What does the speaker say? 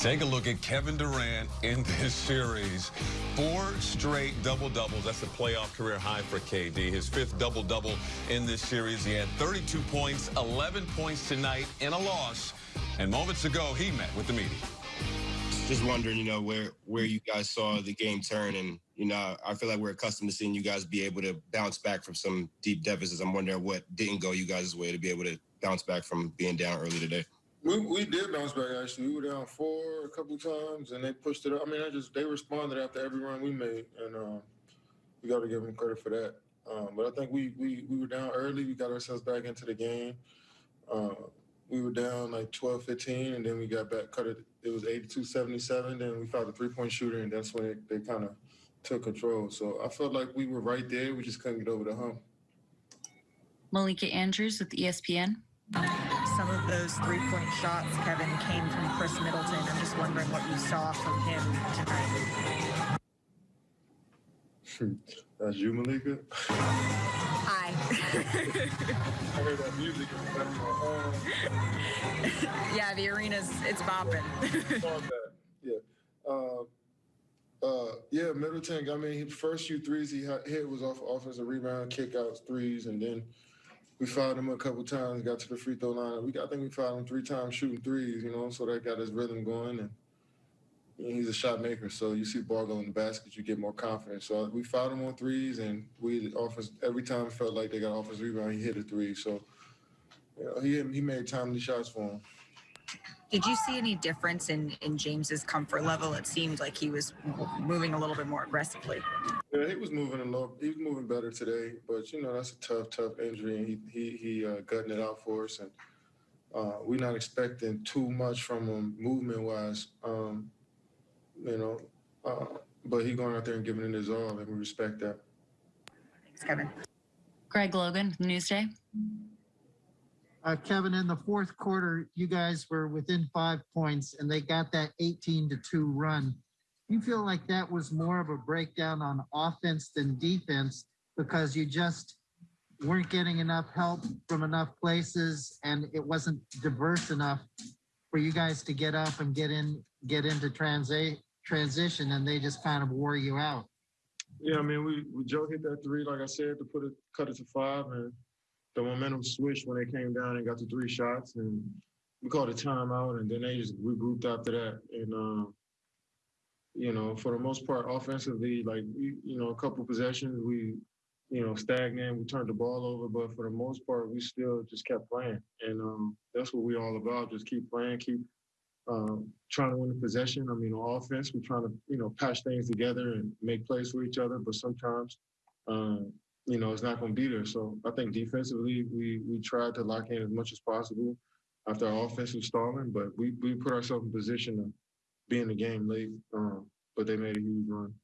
Take a look at Kevin Durant in this series. Four straight double-doubles. That's a playoff career high for KD. His fifth double-double in this series. He had 32 points, 11 points tonight in a loss. And moments ago, he met with the media. Just wondering, you know, where where you guys saw the game turn, and you know, I feel like we're accustomed to seeing you guys be able to bounce back from some deep deficits. I'm wondering what didn't go you guys' way to be able to bounce back from being down early today. We, we did bounce back actually. We were down four a couple times, and they pushed it up. I mean, I just they responded after every run we made, and um, we got to give them credit for that. Um, but I think we we we were down early. We got ourselves back into the game. Uh, we were down like 12, 15, and then we got back, cut it. It was 82 77. Then we found a three point shooter, and that's when they kind of took control. So I felt like we were right there. We just couldn't get over the hump. Malika Andrews with ESPN. Some of those three-point shots, Kevin, came from Khris Middleton. I'm just wondering what you saw from him tonight. That's you, Malika? Hi. I heard that music. yeah, the arena's, it's bopping. yeah. Uh, uh, yeah, Middleton, I mean, first few threes he hit was off offensive rebound, kickouts, threes, and then we fouled him a couple times, got to the free throw line. We, I think we fouled him three times shooting threes, you know, so that got his rhythm going. And he's a shot maker, so you see ball go in the basket, you get more confidence. So we fouled him on threes, and we offense every time it felt like they got offensive rebound, he hit a three. So you know, he he made timely shots for him. Did you see any difference in in James's comfort level? It seemed like he was moving a little bit more aggressively. Yeah, he was moving a little. He was moving better today, but you know that's a tough, tough injury, and he he he uh, gutting it out for us, and uh, we're not expecting too much from him movement wise. Um, you know, uh, but he going out there and giving it his all, and we respect that. Thanks, Kevin. Greg Logan, Newsday. Uh, Kevin, in the fourth quarter, you guys were within five points and they got that 18 to 2 run. You feel like that was more of a breakdown on offense than defense because you just weren't getting enough help from enough places and it wasn't diverse enough for you guys to get up and get in get into transi- transition and they just kind of wore you out. Yeah, I mean, we, we Joe hit that three, like I said, to put it, cut it to five, and the momentum switched when they came down and got the three shots, and we called a timeout, and then they just regrouped after that. And um, you know, for the most part, offensively, like we, you know, a couple possessions, we, you know, stagnant. We turned the ball over, but for the most part, we still just kept playing, and um, that's what we're all about. Just keep playing, keep um, trying to win the possession. I mean, on offense, we're trying to, you know, patch things together and make plays for each other. But sometimes, um, you know, it's not going to be there. So I think defensively, we we tried to lock in as much as possible after our offense was stalling, but we we put ourselves in position to be in the game late. Um, but they made a huge run.